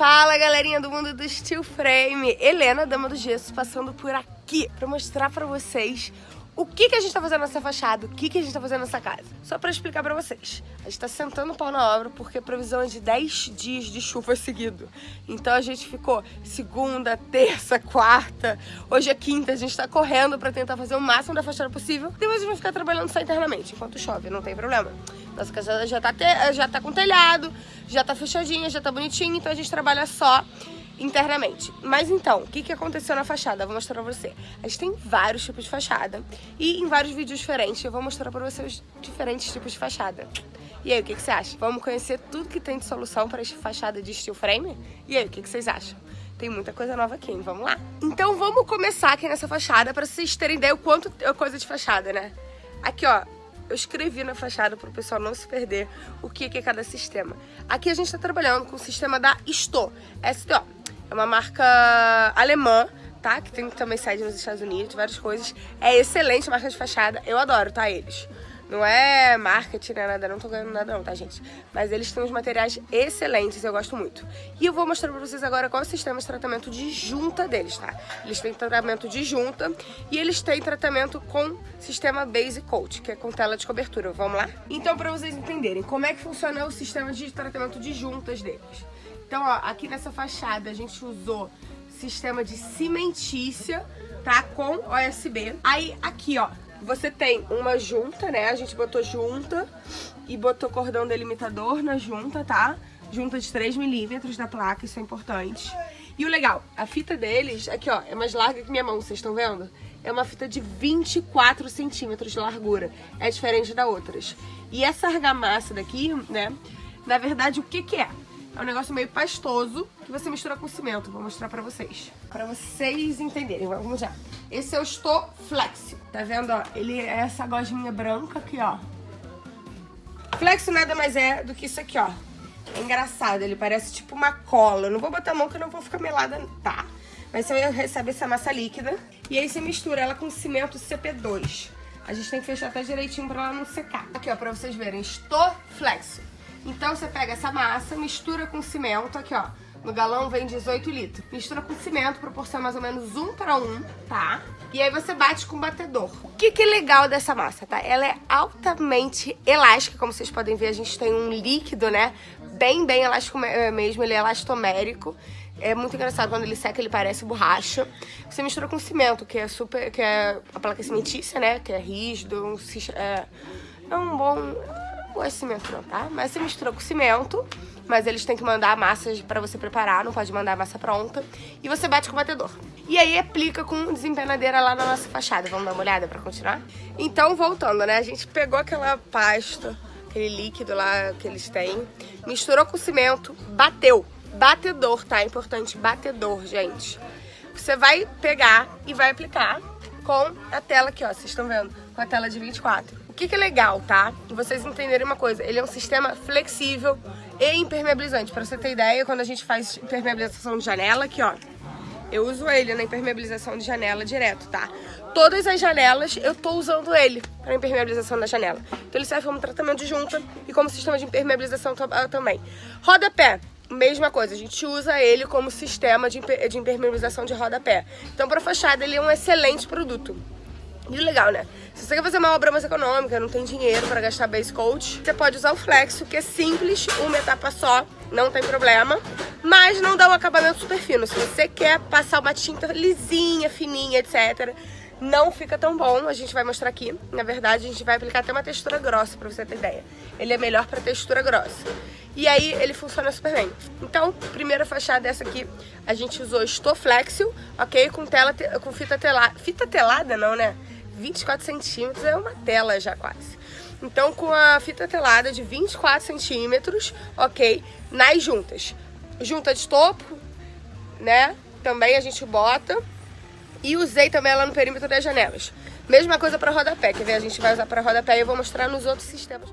Fala galerinha do mundo do Steel Frame, Helena, dama do gesso, passando por aqui para mostrar para vocês o que, que a gente tá fazendo nessa fachada, o que, que a gente tá fazendo nessa casa. Só pra explicar pra vocês. A gente tá sentando o pau na obra porque a previsão é de 10 dias de chuva seguido. Então a gente ficou segunda, terça, quarta, hoje é quinta, a gente tá correndo pra tentar fazer o máximo da fachada possível. Depois a gente vai ficar trabalhando só internamente, enquanto chove, não tem problema. Nossa casa já tá, te... já tá com telhado, já tá fechadinha, já tá bonitinha, então a gente trabalha só internamente. Mas então, o que, que aconteceu na fachada? Eu vou mostrar pra você. A gente tem vários tipos de fachada e em vários vídeos diferentes eu vou mostrar pra você os diferentes tipos de fachada. E aí, o que, que você acha? Vamos conhecer tudo que tem de solução para esta fachada de steel frame? E aí, o que, que vocês acham? Tem muita coisa nova aqui, hein? Vamos lá? Então vamos começar aqui nessa fachada para vocês terem ideia o quanto é coisa de fachada, né? Aqui, ó, eu escrevi na fachada para o pessoal não se perder o que é cada sistema. Aqui a gente está trabalhando com o sistema da STO, STO. É uma marca alemã, tá? Que tem também sede nos Estados Unidos, várias coisas. É excelente marca de fachada, eu adoro, tá? Eles. Não é marketing, não é nada, não tô ganhando nada não, tá, gente? Mas eles têm uns materiais excelentes, eu gosto muito. E eu vou mostrar pra vocês agora qual é o sistema de tratamento de junta deles, tá? Eles têm tratamento de junta e eles têm tratamento com sistema Base Coat, que é com tela de cobertura. Vamos lá? Então, pra vocês entenderem como é que funciona o sistema de tratamento de juntas deles. Então, ó, aqui nessa fachada a gente usou sistema de cimentícia, tá? Com OSB. Aí, aqui, ó, você tem uma junta, né? A gente botou junta e botou cordão delimitador na junta, tá? Junta de 3 milímetros da placa, isso é importante. E o legal, a fita deles, aqui ó, é mais larga que minha mão, vocês estão vendo? É uma fita de 24 centímetros de largura, é diferente da outras. E essa argamassa daqui, né, na verdade o que que é? É um negócio meio pastoso que você mistura com cimento. Vou mostrar pra vocês. Pra vocês entenderem. Vamos já. Esse é o Stoflex. Tá vendo, ó? Ele é essa gosminha branca aqui, ó. Flexo nada mais é do que isso aqui, ó. É engraçado, ele parece tipo uma cola. Eu não vou botar a mão que eu não vou ficar melada, tá? Mas você recebe essa massa líquida. E aí você mistura ela com cimento CP2. A gente tem que fechar até direitinho pra ela não secar. Aqui, ó, pra vocês verem. Stoflex. Então você pega essa massa, mistura com cimento, aqui ó, no galão vem 18 litros. Mistura com cimento, proporção mais ou menos 1 para 1, tá? E aí você bate com batedor. O que, que é legal dessa massa, tá? Ela é altamente elástica, como vocês podem ver, a gente tem um líquido, né? Bem, bem elástico eh, mesmo, ele é elastomérico. É muito engraçado, quando ele seca ele parece borracha. Você mistura com cimento, que é super, que é a placa cimentícia, né? Que é rígido, um, é, é um bom gosto de cimento não, tá? Mas você mistura com cimento, mas eles têm que mandar a massa pra você preparar, não pode mandar a massa pronta. E você bate com o batedor. E aí aplica com desempenadeira lá na nossa fachada. Vamos dar uma olhada pra continuar? Então, voltando, né? A gente pegou aquela pasta, aquele líquido lá que eles têm, misturou com cimento, bateu. Batedor, tá? É importante, batedor, gente. Você vai pegar e vai aplicar com a tela aqui, ó. Vocês estão vendo? Com a tela de 24 que, que é legal, tá? Vocês entenderem uma coisa, ele é um sistema flexível e impermeabilizante. Pra você ter ideia, quando a gente faz impermeabilização de janela, aqui ó, eu uso ele na impermeabilização de janela direto, tá? Todas as janelas eu tô usando ele para impermeabilização da janela. Então ele serve como tratamento de junta e como sistema de impermeabilização ah, também. Rodapé, mesma coisa, a gente usa ele como sistema de, de impermeabilização de rodapé. Então para fachada ele é um excelente produto. E legal, né? Se você quer fazer uma obra mais econômica, não tem dinheiro para gastar base coat, você pode usar o Flexo, que é simples, uma etapa só, não tem problema, mas não dá um acabamento super fino. Se você quer passar uma tinta lisinha, fininha, etc., não fica tão bom, a gente vai mostrar aqui. Na verdade, a gente vai aplicar até uma textura grossa, pra você ter ideia. Ele é melhor pra textura grossa. E aí, ele funciona super bem. Então, primeira fachada dessa aqui, a gente usou Stoflexil, ok? Com, tela, com fita telada. Fita telada não, né? 24 centímetros é uma tela já quase. Então com a fita telada de 24 centímetros, ok, nas juntas. Junta de topo, né, também a gente bota. E usei também ela no perímetro das janelas. Mesma coisa para rodapé, quer ver? A gente vai usar para rodapé e eu vou mostrar nos outros sistemas.